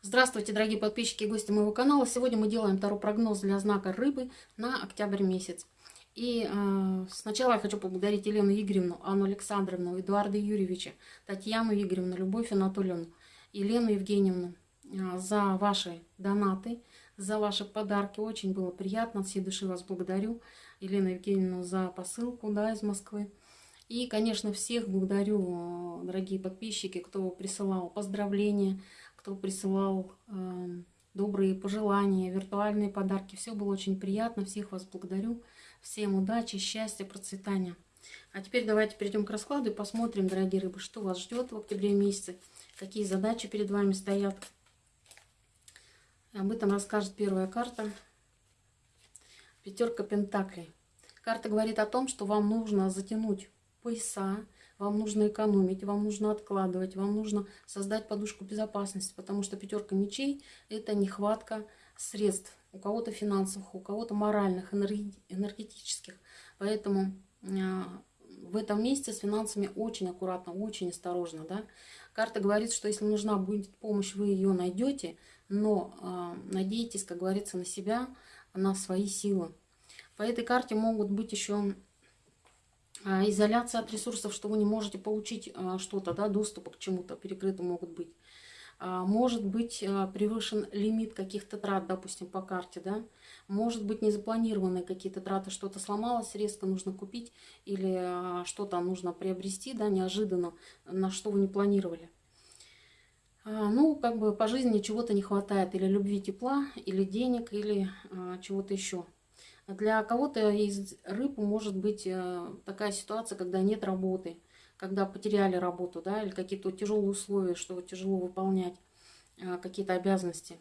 Здравствуйте, дорогие подписчики и гости моего канала. Сегодня мы делаем второй прогноз для знака рыбы на октябрь месяц. И э, сначала я хочу поблагодарить Елену Игоревну, Анну Александровну, Эдуарда Юрьевича, Татьяну Игоревну, Любовь Анатольевну, Елену Евгеньевну э, за ваши донаты, за ваши подарки. Очень было приятно, от всей души вас благодарю. Елена Евгеньевна за посылку да, из Москвы. И, конечно, всех благодарю, дорогие подписчики, кто присылал поздравления, кто присылал э, добрые пожелания, виртуальные подарки. Все было очень приятно. Всех вас благодарю. Всем удачи, счастья, процветания. А теперь давайте перейдем к раскладу и посмотрим, дорогие рыбы, что вас ждет в октябре месяце, какие задачи перед вами стоят. Об этом расскажет первая карта. Пятерка Пентаклей. Карта говорит о том, что вам нужно затянуть пояса, вам нужно экономить, вам нужно откладывать, вам нужно создать подушку безопасности, потому что пятерка мечей – это нехватка средств. У кого-то финансовых, у кого-то моральных, энергетических. Поэтому а, в этом месяце с финансами очень аккуратно, очень осторожно. Да? Карта говорит, что если нужна будет помощь, вы ее найдете, но э, надейтесь, как говорится, на себя, на свои силы. По этой карте могут быть еще а, изоляция от ресурсов, что вы не можете получить а, что-то, да, доступа к чему-то, перекрыты могут быть. А, может быть превышен лимит каких-то трат, допустим, по карте, да. Может быть незапланированные какие-то траты, что-то сломалось, резко нужно купить или что-то нужно приобрести, да, неожиданно, на что вы не планировали. Ну, как бы по жизни чего-то не хватает, или любви, тепла, или денег, или чего-то еще. Для кого-то из рыб может быть э, такая ситуация, когда нет работы, когда потеряли работу, да, или какие-то тяжелые условия, что тяжело выполнять э, какие-то обязанности.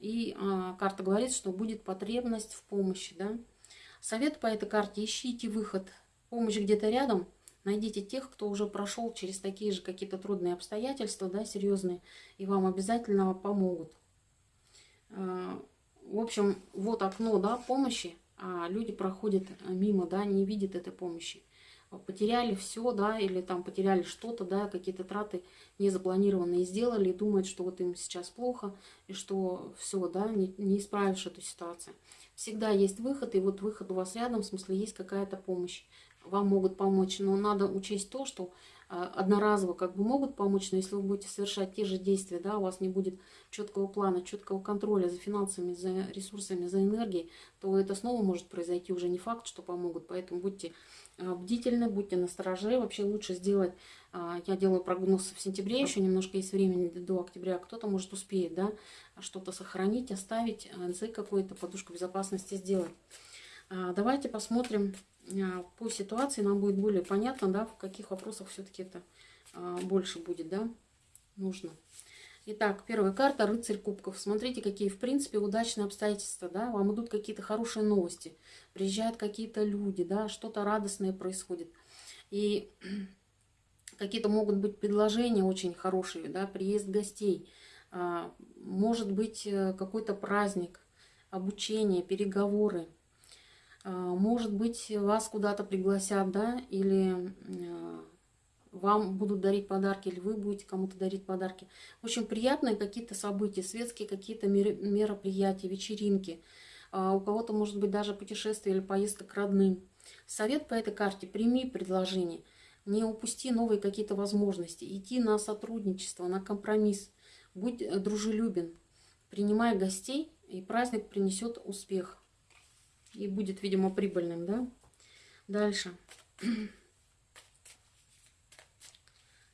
И э, карта говорит, что будет потребность в помощи, да. Совет по этой карте – ищите выход. Помощь где-то рядом, найдите тех, кто уже прошел через такие же какие-то трудные обстоятельства, да, серьезные, и вам обязательно помогут. В общем, вот окно, да, помощи – люди проходят э, мимо, да, не видят этой помощи. Потеряли все, да, или там потеряли что-то, да, какие-то траты незапланированные сделали и думают, что вот им сейчас плохо, и что все, да, не, не исправишь эту ситуацию. Всегда есть выход, и вот выход у вас рядом, в смысле есть какая-то помощь. Вам могут помочь, но надо учесть то, что а, одноразово как бы могут помочь, но если вы будете совершать те же действия, да, у вас не будет четкого плана, четкого контроля за финансами, за ресурсами, за энергией, то это снова может произойти уже не факт, что помогут. Поэтому будьте а, бдительны, будьте настороже. Вообще лучше сделать, а, я делаю прогноз в сентябре, еще немножко есть времени до октября, кто-то может успеет, да, что-то сохранить, оставить, НЦ какой-то, подушку безопасности сделать. Давайте посмотрим а, по ситуации нам будет более понятно, да, в каких вопросах все-таки это а, больше будет, да, нужно. Итак, первая карта «Рыцарь кубков». Смотрите, какие, в принципе, удачные обстоятельства, да, вам идут какие-то хорошие новости, приезжают какие-то люди, да, что-то радостное происходит. И какие-то могут быть предложения очень хорошие, да, приезд гостей, а, может быть э, какой-то праздник, обучение, переговоры, а, может быть, вас куда-то пригласят, да, или а, вам будут дарить подарки, или вы будете кому-то дарить подарки. Общем, приятные какие-то события, светские какие-то мероприятия, вечеринки. А, у кого-то, может быть, даже путешествие или поездка к родным. Совет по этой карте – прими предложение. Не упусти новые какие-то возможности. Иди на сотрудничество, на компромисс. Будь дружелюбен. Принимай гостей, и праздник принесет успех и будет, видимо, прибыльным, да? Дальше.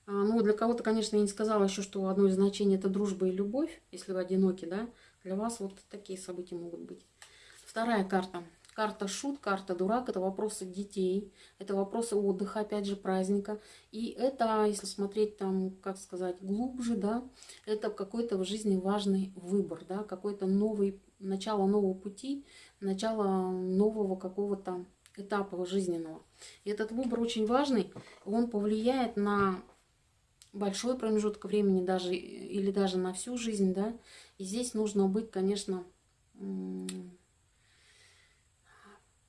А, ну, для кого-то, конечно, я не сказала еще, что одно из значений это дружба и любовь, если вы одиноки, да? Для вас вот такие события могут быть. Вторая карта. Карта шут, карта дурак, это вопросы детей, это вопросы отдыха, опять же, праздника. И это, если смотреть там, как сказать, глубже, да, это какой-то в жизни важный выбор, да, какой-то новый, начало нового пути, начало нового какого-то этапа жизненного. И этот выбор очень важный, он повлияет на большой промежуток времени даже или даже на всю жизнь, да. И здесь нужно быть, конечно,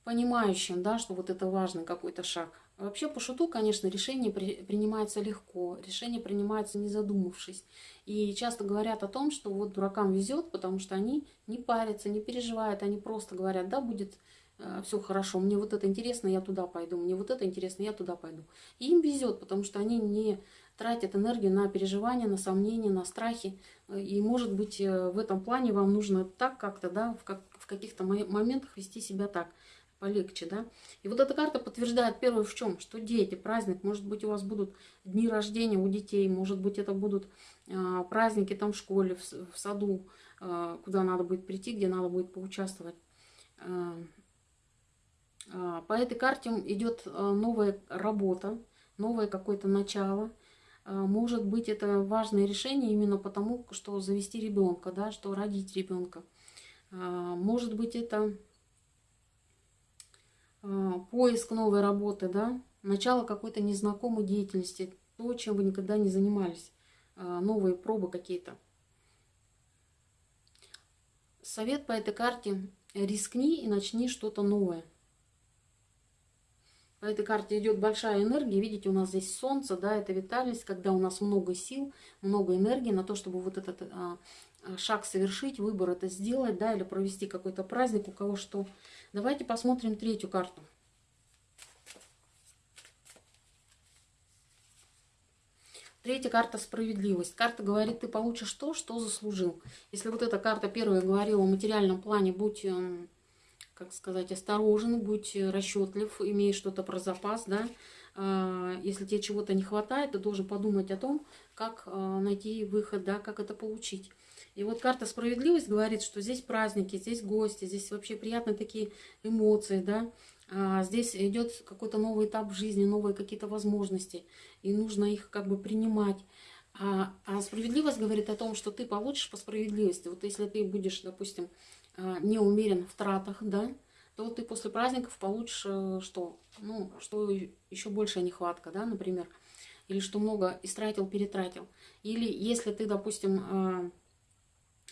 понимающим, да, что вот это важный какой-то шаг. Вообще, по шуту, конечно, решение при, принимается легко, решение принимается не задумавшись. И часто говорят о том, что вот дуракам везет, потому что они не парятся, не переживают, они просто говорят, да, будет э, все хорошо, мне вот это интересно, я туда пойду, мне вот это интересно, я туда пойду. И им везет, потому что они не тратят энергию на переживания, на сомнения, на страхи. И, может быть, э, в этом плане вам нужно так как-то, да, в, как, в каких-то моментах вести себя так полегче, да. И вот эта карта подтверждает первое в чем, что дети, праздник, может быть, у вас будут дни рождения у детей, может быть, это будут э, праздники там в школе, в, в саду, э, куда надо будет прийти, где надо будет поучаствовать. Э, э, по этой карте идет новая работа, новое какое-то начало. Может быть, это важное решение именно потому, что завести ребенка, да, что родить ребенка. Может быть, это поиск новой работы, да, начало какой-то незнакомой деятельности, то, чем вы никогда не занимались, а, новые пробы какие-то. Совет по этой карте – рискни и начни что-то новое. По этой карте идет большая энергия. Видите, у нас здесь солнце, да, это витальность, когда у нас много сил, много энергии на то, чтобы вот этот а, шаг совершить, выбор это сделать, да, или провести какой-то праздник, у кого что. Давайте посмотрим третью карту. Третья карта справедливость. Карта говорит, ты получишь то, что заслужил. Если вот эта карта первая говорила о материальном плане, будь, эм, как сказать, осторожен, будь расчетлив, имей что-то про запас, да. А, если тебе чего-то не хватает, ты должен подумать о том, как э, найти выход, да, как это получить. И вот карта справедливость говорит, что здесь праздники, здесь гости, здесь вообще приятные такие эмоции, да. А здесь идет какой-то новый этап жизни, новые какие-то возможности, и нужно их как бы принимать. А, а справедливость говорит о том, что ты получишь по справедливости. Вот если ты будешь, допустим, а, не умерен в тратах, да, то ты после праздников получишь э, что? Ну, что еще большая нехватка, да, например. Или что много истратил, перетратил. Или если ты, допустим, а,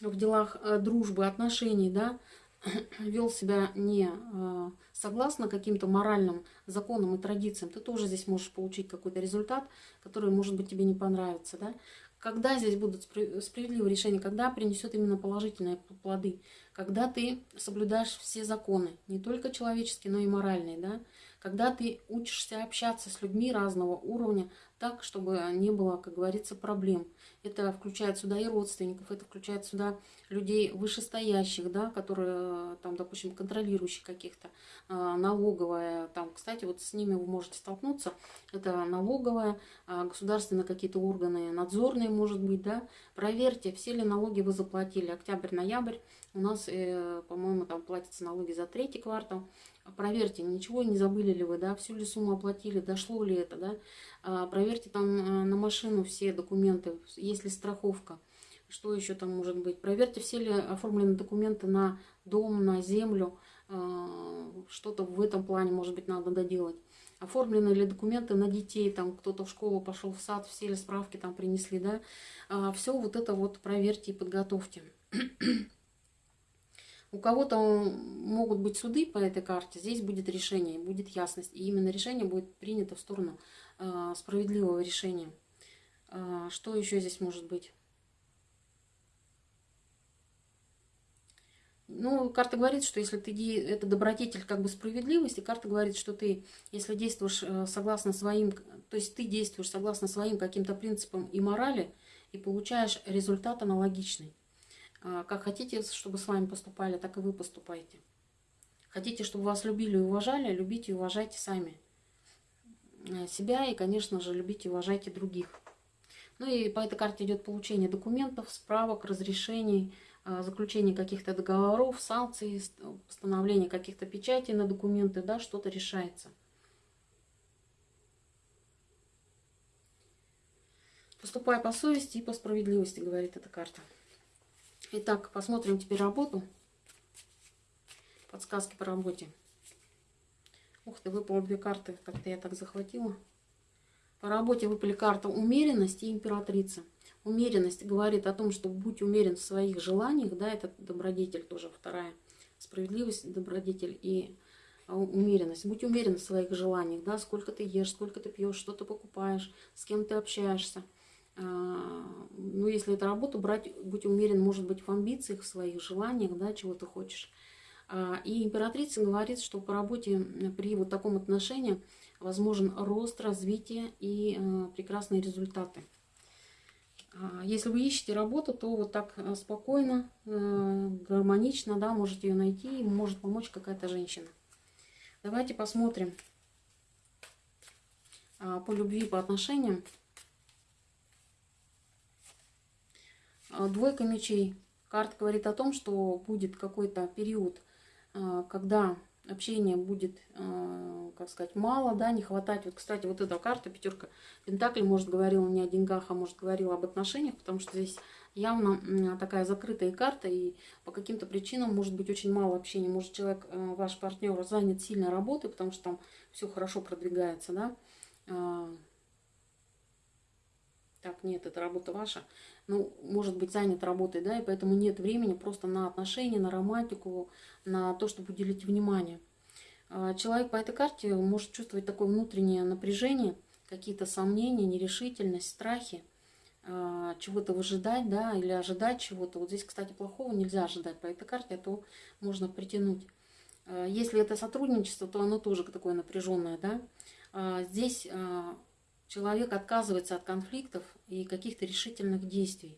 в делах э, дружбы, отношений, да, вел себя не э, согласно каким-то моральным законам и традициям, ты тоже здесь можешь получить какой-то результат, который, может быть, тебе не понравится, да. Когда здесь будут справедливые решения, когда принесет именно положительные плоды, когда ты соблюдаешь все законы, не только человеческие, но и моральные, да, когда ты учишься общаться с людьми разного уровня так, чтобы не было, как говорится, проблем. Это включает сюда и родственников, это включает сюда людей вышестоящих, да, которые, там, допустим, контролирующих каких-то, а, налоговая, там, кстати, вот с ними вы можете столкнуться, это налоговая, государственные какие-то органы, надзорные, может быть, да, проверьте, все ли налоги вы заплатили, октябрь-ноябрь, у нас, э, по-моему, там платятся налоги за третий квартал, проверьте, ничего не забыли ли вы, да, всю ли сумму оплатили, дошло ли это, да, проверьте там э, на машину все документы, есть ли страховка, что еще там может быть, проверьте, все ли оформлены документы на дом, на землю, а, что-то в этом плане, может быть, надо доделать. Оформлены ли документы на детей, там кто-то в школу пошел, в сад, все ли справки там принесли, да, а, все вот это вот проверьте и подготовьте. У кого-то могут быть суды по этой карте, здесь будет решение, будет ясность. И именно решение будет принято в сторону э, справедливого решения. Э, что еще здесь может быть? Ну, карта говорит, что если ты это добродетель как бы справедливости, карта говорит, что ты, если действуешь э, согласно своим, то есть ты действуешь согласно своим каким-то принципам и морали, и получаешь результат аналогичный. А, как хотите, чтобы с вами поступали, так и вы поступайте. Хотите, чтобы вас любили и уважали, любите и уважайте сами э, себя и, конечно же, любите и уважайте других. Ну и по этой карте идет получение документов, справок, разрешений, э, заключение каких-то договоров, санкций, постановление каких-то печатей на документы, да, что-то решается. Поступай по совести и по справедливости, говорит эта карта. Итак, посмотрим теперь работу. Подсказки по работе. Ух ты, выпало две карты. Как-то я так захватила. По работе выпали карта умеренность и императрица. Умеренность говорит о том, что будь умерен в своих желаниях, да, это добродетель тоже вторая. Справедливость, добродетель и умеренность. Будь умерен в своих желаниях, да, сколько ты ешь, сколько ты пьешь, что ты покупаешь, с кем ты общаешься. Ну, если это работу брать, будь умерен, может быть, в амбициях, в своих желаниях, да, чего ты хочешь. И императрица говорит, что по работе при вот таком отношении возможен рост, развитие и э, прекрасные результаты. А, если вы ищете работу, то вот так спокойно, гармонично, да, можете ее найти, может помочь какая-то женщина. Давайте посмотрим а, по любви, по отношениям. А, двойка мечей. Карта говорит о том, что будет какой-то период, когда общения будет, э, как сказать, мало, да, не хватать. Вот, кстати, вот эта карта, пятерка Пентаклей, может, говорила не о деньгах, а может, говорила об отношениях, потому что здесь явно такая закрытая карта, и по каким-то причинам может быть очень мало общения. Может, человек, э, ваш партнер, занят сильной работой, потому что там все хорошо продвигается, да. Так, нет, это работа ваша ну, может быть занят работой, да, и поэтому нет времени просто на отношения, на романтику, на то, чтобы уделить внимание. А, человек по этой карте может чувствовать такое внутреннее напряжение, какие-то сомнения, нерешительность, страхи, а, чего-то выжидать, да, или ожидать чего-то. Вот здесь, кстати, плохого нельзя ожидать по этой карте, а то можно притянуть. А, если это сотрудничество, то оно тоже такое напряженное, да. Здесь человек отказывается от конфликтов и каких-то решительных действий.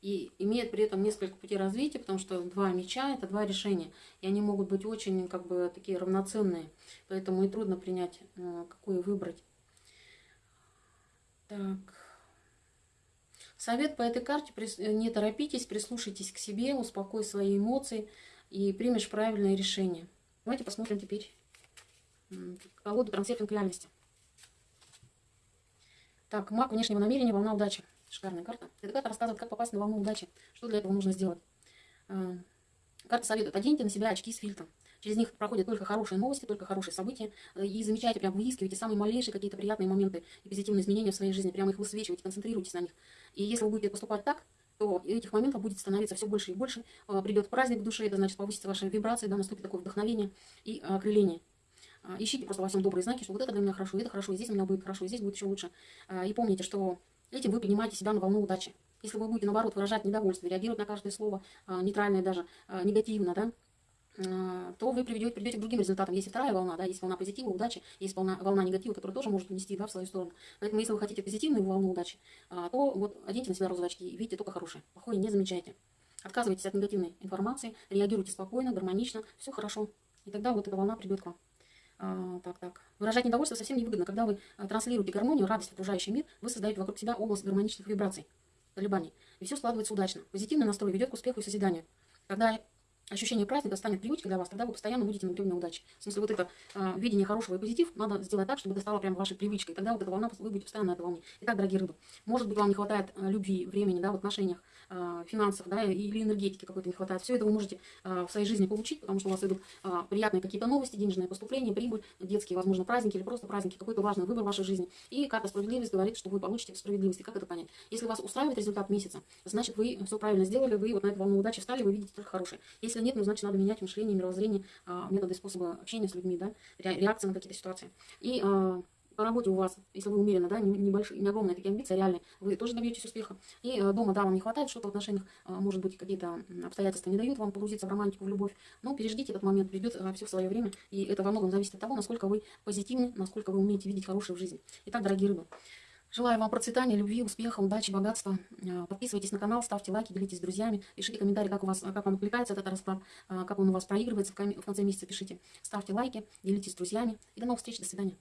И имеет при этом несколько путей развития, потому что два меча – это два решения. И они могут быть очень как бы такие равноценные. Поэтому и трудно принять, э, какое выбрать. Так. Совет по этой карте – не торопитесь, прислушайтесь к себе, успокой свои эмоции и примешь правильное решение. Давайте посмотрим теперь колоду трансерфинг реальности. Так, маг внешнего намерения, волна удачи. Шикарная карта. Эта карта рассказывает, как попасть на волну удачи. Что для этого нужно сделать. А, карта советует, оденьте на себя очки с фильтром. Через них проходят только хорошие новости, только хорошие события. И замечайте, прям выискивайте самые малейшие какие-то приятные моменты и позитивные изменения в своей жизни. Прямо их высвечивайте, концентрируйтесь на них. И если вы будете поступать так, то этих моментов будет становиться все больше и больше. А, придет праздник в душе, это значит повысится ваши вибрации, да, наступит такое вдохновение и окрыление. А, ищите просто во всем добрые знаки, что вот это для меня хорошо, это хорошо, и здесь у меня будет хорошо, и здесь будет еще лучше. А, и помните, что этим вы поднимаете себя на волну удачи. Если вы будете, наоборот, выражать недовольство, реагировать на каждое слово, а, нейтральное даже, негативно, да, то вы приведете, придете к другим результатам. Есть вторая волна, да, есть волна позитива, удачи, есть волна, волна негатива, которая тоже может внести да, в свою сторону. Поэтому, если вы хотите позитивную волну удачи, то вот оденьте на себя розовые очки и видите только хорошее. Плохое не замечайте. Отказывайтесь от негативной информации, реагируйте спокойно, гармонично, все хорошо. И тогда вот эта волна придет к вам. А, так, так. Выражать недовольство совсем невыгодно. Когда вы а, транслируете гармонию, радость в окружающий мир, вы создаете вокруг себя область гармоничных вибраций, колебаний. И все складывается удачно. Позитивный настрой ведет к успеху и созиданию. Когда ощущение праздника станет привычкой для вас, тогда вы постоянно будете на на удачи. В смысле, вот это э, видение хорошего и позитив надо сделать так, чтобы это стало прям вашей привычкой. Тогда вот эта волна, вы будете постоянно на этой волне. Итак, дорогие рыбы, может быть, вам не хватает э, любви, времени, да, в отношениях, э, финансов, да, или энергетики какой-то не хватает. Все это вы можете э, в своей жизни получить, потому что у вас идут э, приятные какие-то новости, денежные поступления, прибыль, детские, возможно, праздники или просто праздники, какой-то важный выбор в вашей жизни. И карта справедливость говорит, что вы получите справедливость. И как это понять? Если вас устраивает результат месяца, значит, вы все правильно сделали, вы вот на эту волну удачи встали, вы видите только хорошее. Если нет, ну, значит, надо менять мышление, мировоззрение, а, методы, способы общения с людьми, да, реакции на какие-то ситуации. И а, по работе у вас, если вы умеренно, да, небольшие, не огромные такие амбиции, реальные, вы тоже добьетесь успеха. И э, дома, да, вам не хватает что-то в отношениях, э, может быть, какие-то обстоятельства не дают вам погрузиться в романтику, в любовь. Но переждите этот момент, придет все в свое время. И это во многом зависит от того, насколько вы позитивны, насколько вы умеете видеть хорошее в жизни. Итак, дорогие рыбы, Желаю вам процветания, любви, успеха, удачи, богатства. Э, подписывайтесь на канал, ставьте лайки, делитесь с друзьями. Пишите комментарии, как, у вас, как вам откликается этот расклад, э, как он у вас проигрывается в конце месяца. Пишите, ставьте лайки, делитесь с друзьями. И до новых встреч, до свидания.